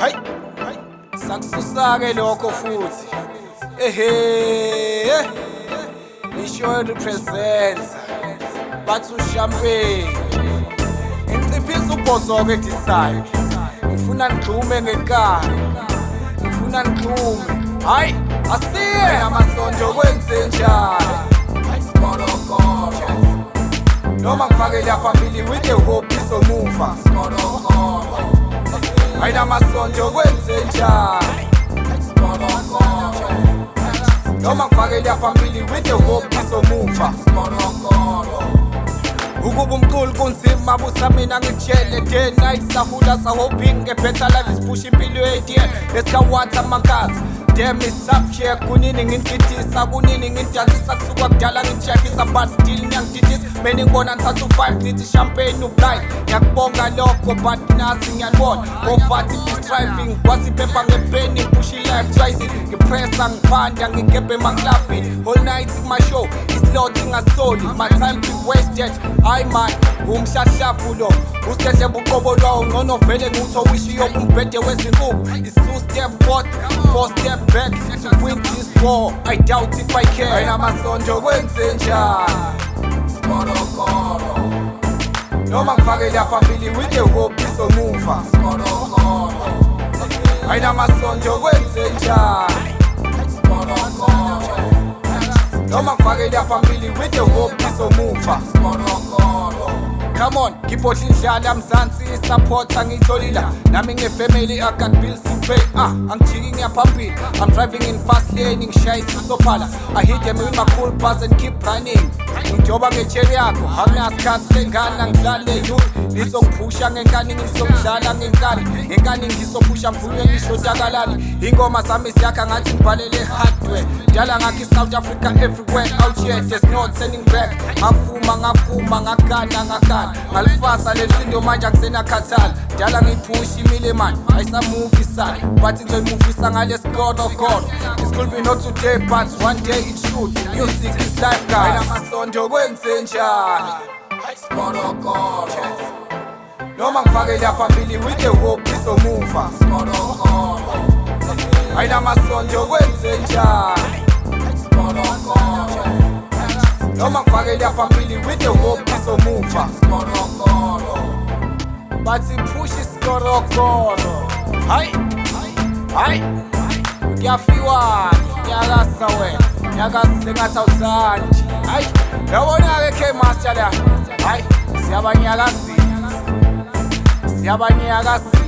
hayi hayi sakususa-ke lokho futhi ehe isho represents bathi ushampeni ngiciphisa ubhozo-ke edisayo ngifuna ngixume ngenkani ngifuna ngixume hayi asiye amasondo kwenzenjani noma ngifakela phambili with the hope izomuva aina masonto kwenze njani noma kufakela phambili with the hope isomuva ukuba umculi kunzima busa mina ngitshele day night sahula sahoping ebetter life is pushi impilo yeitiye lesikawata amakazi damn it's up here kunini ngintitisa kunini ngindalisa kusuka kudala ngijakisa but still ngiyangititisa mani ngibona ngithatha u-five nithi champagne ublight ngiyakubonga lokho but nasi ngiyalibona ngofati i-striving kwasiphepha ngepeni kushi life trice ngipressa ngiphanda ngigebhe emaklabhini whole night kumashow islot ingasoli my time to wasted hayi mani umhlahlavulo usedle buqobo lwawo ngcono vele nguthi owishi yobumbhede wezinkuku i-two step fourth four step step back to win this war I doubt if I can Wena masondo No man Noma ngifakela family with your hope izomuva Skolokolo Wena masondo No man Noma ngifakela family with your hope izomuva Skolokolo come on ngibhodla indlala mzansi isupporta ngiyitholila nami ngefamily agat bills pay ah angijiki ngiyaphambili i'm driving in fast lane ngishaya isisophala i hit them with my cool bus and keep running ngidoba ngetsheri yakho akunasikhathi sengane angizale yuni ngizokuphusha ngenkani ngizokudlala ngenkani ngenkani ngizophusha mvunywe ngishotakalani ingoma zami ziyakha ngathi ngibhalele hardware dala ngakho i-south africa everywhere out here there's no turning back ngafuma ngafuma ngakana ngakana ngalifasa le nsindo manje akusenakhathala dala ngiyiphusha imile mani ayisamuvi sani but ngizoyimuvisa ngalesi godogodo it could be not today but one day it should music is life guys ndokwenzenjani sikonokono noma ngifakela phambili with the hope izomuva sikonokono ayinamasonto kwenzenjani sikonokono noma ngifakela phambili with the hope izomuva sikonokono but push isikonokono hayi hayi kuyafiwa kuyalasa wena nyakazisengathawuzani hayi yabona-keke master la hayi siyabanyakazisa siyabanyakazisa